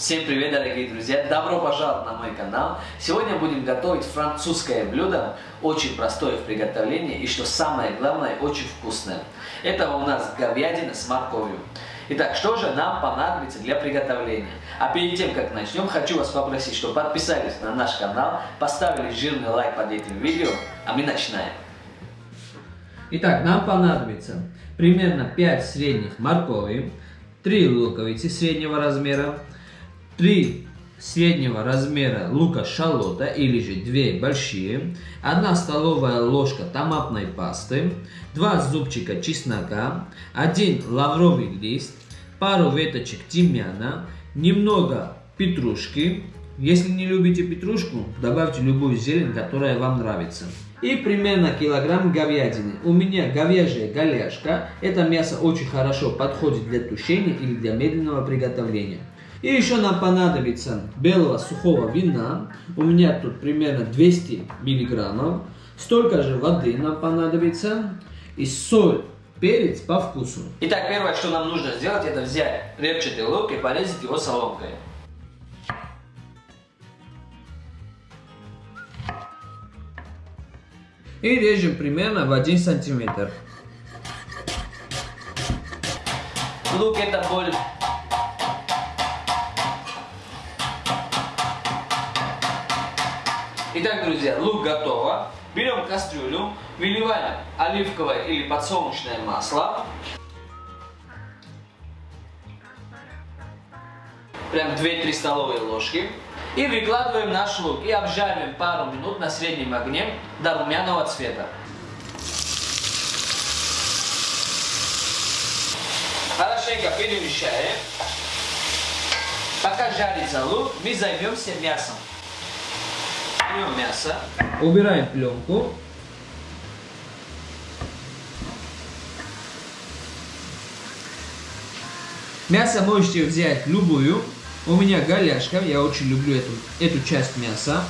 Всем привет, дорогие друзья! Добро пожаловать на мой канал! Сегодня будем готовить французское блюдо, очень простое в приготовлении и, что самое главное, очень вкусное. Это у нас говядина с морковью. Итак, что же нам понадобится для приготовления? А перед тем, как начнем, хочу вас попросить, чтобы подписались на наш канал, поставили жирный лайк под этим видео, а мы начинаем. Итак, нам понадобится примерно 5 средних моркови, 3 луковицы среднего размера, 3 среднего размера лука шалота или же 2 большие, 1 столовая ложка томатной пасты, 2 зубчика чеснока, 1 лавровый лист, пару веточек тимьяна, немного петрушки. Если не любите петрушку, добавьте любую зелень, которая вам нравится. И примерно килограмм говядины. У меня говяжья голяшка. Это мясо очень хорошо подходит для тушения или для медленного приготовления. И еще нам понадобится белого сухого вина. У меня тут примерно 200 миллиграммов. Столько же воды нам понадобится. И соль, перец по вкусу. Итак, первое, что нам нужно сделать, это взять репчатый лук и порезать его соломкой. И режем примерно в 1 сантиметр. Лук это боль Итак, друзья, лук готово. Берем кастрюлю, выливаем оливковое или подсолнечное масло. Прям 2-3 столовые ложки. И выкладываем наш лук и обжариваем пару минут на среднем огне до румяного цвета. Хорошенько перемещаем. Пока жарится лук, мы займемся мясом. Берем мясо. Убираем пленку. Мясо можете взять любую. У меня голяшка, я очень люблю эту, эту часть мяса.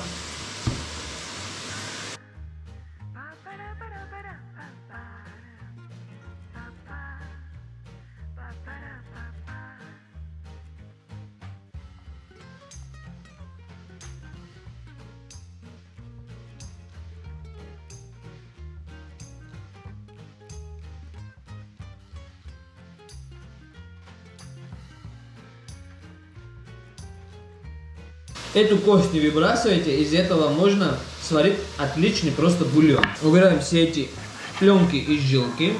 Эту кость не выбрасывайте, из этого можно сварить отличный просто бульон. Убираем все эти пленки и жилки.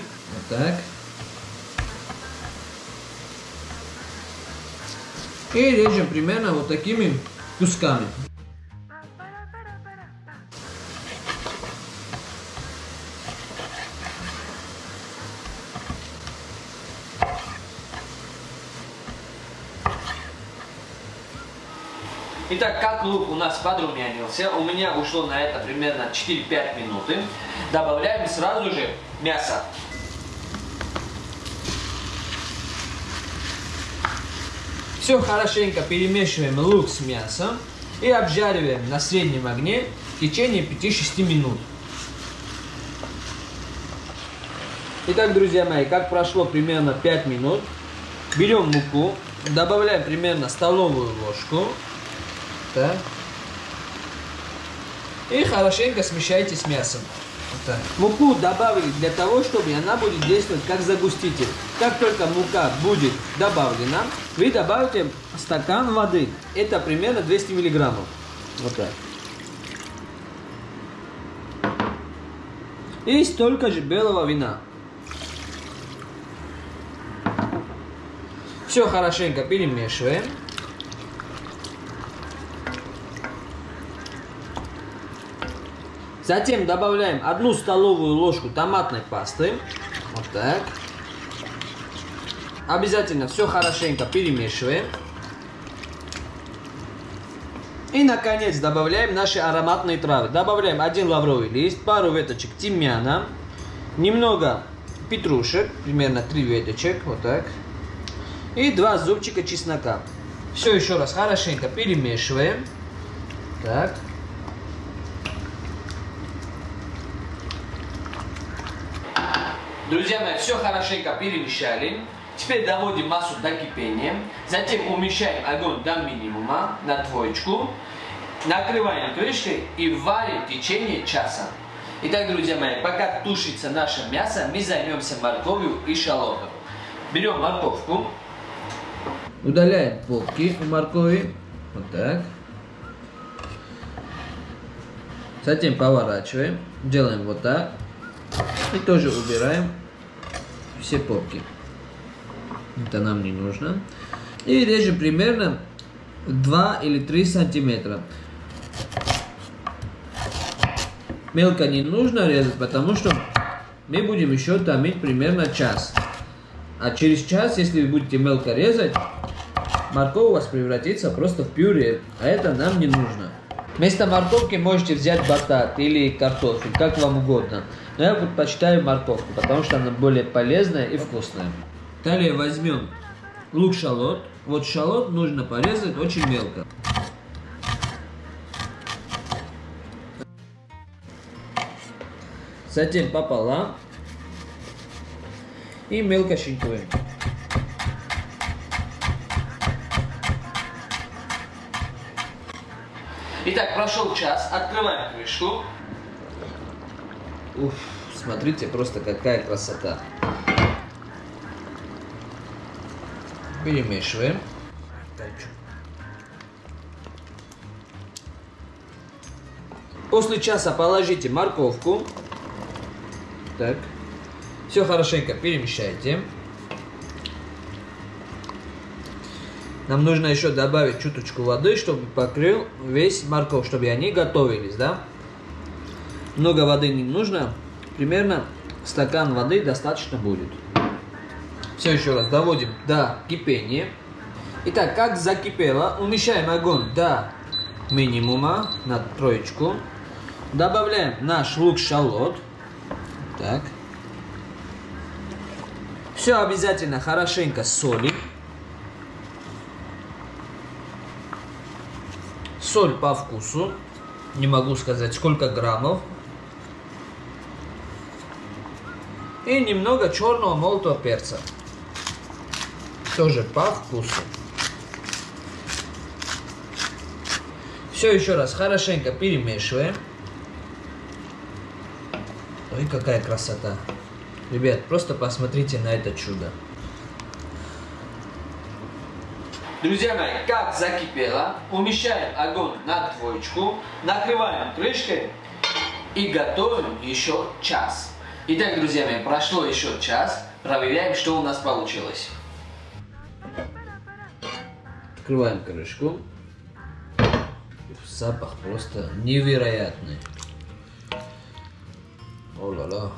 Вот так. И режем примерно вот такими кусками. Итак, как лук у нас подрумянился, у меня ушло на это примерно 4-5 минуты. Добавляем сразу же мясо. Все хорошенько перемешиваем лук с мясом и обжариваем на среднем огне в течение 5-6 минут. Итак, друзья мои, как прошло примерно 5 минут, берем муку, добавляем примерно столовую ложку так. И хорошенько смешайте с мясом. Вот. Муку добавили для того, чтобы она будет действовать как загуститель. Как только мука будет добавлена, вы добавите стакан воды. Это примерно 200 миллиграммов. Вот так. И столько же белого вина. Все хорошенько перемешиваем. Затем добавляем одну столовую ложку томатной пасты. Вот так. Обязательно все хорошенько перемешиваем. И, наконец, добавляем наши ароматные травы. Добавляем один лавровый лист, пару веточек тимьяна, немного петрушек, примерно 3 веточек, вот так, и два зубчика чеснока. Все еще раз хорошенько перемешиваем. Так. Друзья мои, все хорошенько перемешали. Теперь доводим массу до кипения. Затем уменьшаем огонь до минимума на двоечку. Накрываем крышкой и варим в течение часа. Итак, друзья мои, пока тушится наше мясо, мы займемся морковью и шалотом. Берем морковку. Удаляем попки у моркови. Вот так. Затем поворачиваем. Делаем вот так. И тоже убираем все попки. Это нам не нужно. И режем примерно 2 или 3 сантиметра. Мелко не нужно резать, потому что мы будем еще томить примерно час. А через час, если вы будете мелко резать, морковь у вас превратится просто в пюре, а это нам не нужно. Вместо морковки можете взять батат или картофель, как вам угодно. Но я предпочитаю морковку, потому что она более полезная и вкусная. Далее возьмем лук-шалот. Вот шалот нужно порезать очень мелко. Затем пополам и мелко шинкуем. Итак, прошел час. Открываем крышку. Уф, смотрите, просто какая красота. Перемешиваем. После часа положите морковку. Так. Все хорошенько перемешайте. Нам нужно еще добавить чуточку воды, чтобы покрыл весь морковь, чтобы они готовились, да? Много воды не нужно. Примерно стакан воды достаточно будет. Все еще раз доводим до кипения. Итак, как закипело, уменьшаем огонь до минимума на троечку. Добавляем наш лук-шалот. Так. Все обязательно хорошенько солим. Соль по вкусу. Не могу сказать сколько граммов. И немного черного молотого перца. Тоже по вкусу. Все еще раз хорошенько перемешиваем. Ой, какая красота. Ребят, просто посмотрите на это чудо. Друзья мои, как закипело, умещаем огонь на двоечку, накрываем крышкой и готовим еще час. Итак, друзья мои, прошло еще час, проверяем, что у нас получилось. Открываем крышку. Запах просто невероятный. О-ла-ла.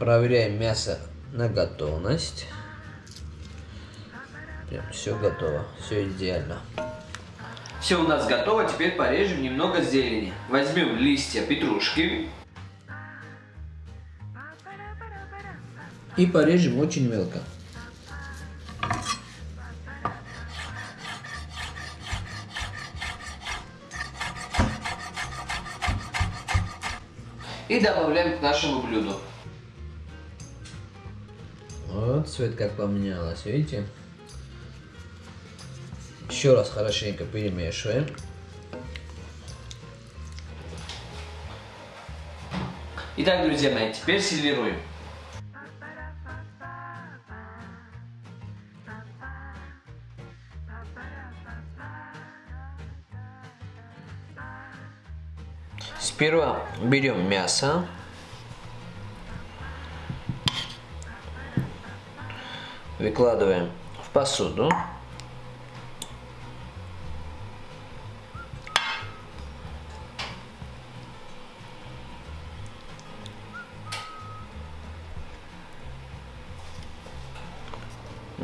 Проверяем мясо на готовность. Прям все готово, все идеально. Все у нас готово, теперь порежем немного зелени. Возьмем листья петрушки. И порежем очень мелко. И добавляем к нашему блюду. Вот цвет как поменялось, видите? Еще раз хорошенько перемешиваем. Итак, друзья мои, теперь сервируем. Сперва берем мясо. Выкладываем в посуду.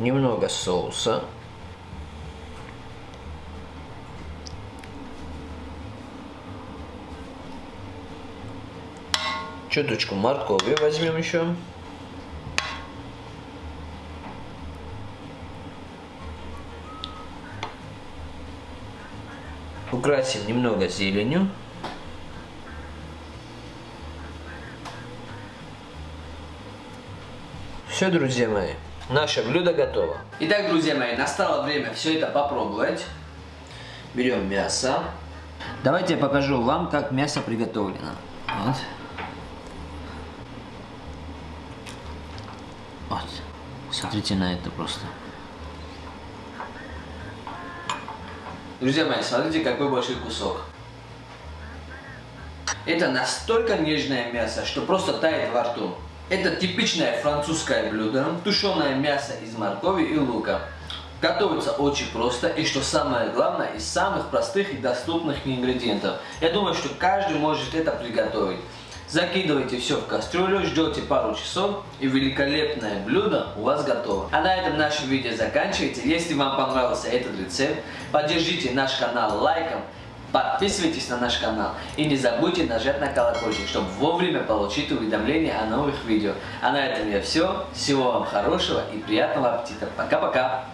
Немного соуса. Чуточку моркови возьмем еще. Украсим немного зеленью. все, друзья мои, наше блюдо готово. Итак, друзья мои, настало время все это попробовать. Берем мясо. Давайте я покажу вам, как мясо приготовлено. Вот. Вот. Смотрите на это просто. Друзья мои, смотрите, какой большой кусок. Это настолько нежное мясо, что просто тает во рту. Это типичное французское блюдо, тушеное мясо из моркови и лука. Готовится очень просто и, что самое главное, из самых простых и доступных ингредиентов. Я думаю, что каждый может это приготовить. Закидывайте все в кастрюлю, ждете пару часов и великолепное блюдо у вас готово. А на этом наше видео заканчивается. Если вам понравился этот рецепт, поддержите наш канал лайком, подписывайтесь на наш канал и не забудьте нажать на колокольчик, чтобы вовремя получить уведомления о новых видео. А на этом я все. Всего вам хорошего и приятного аппетита. Пока-пока.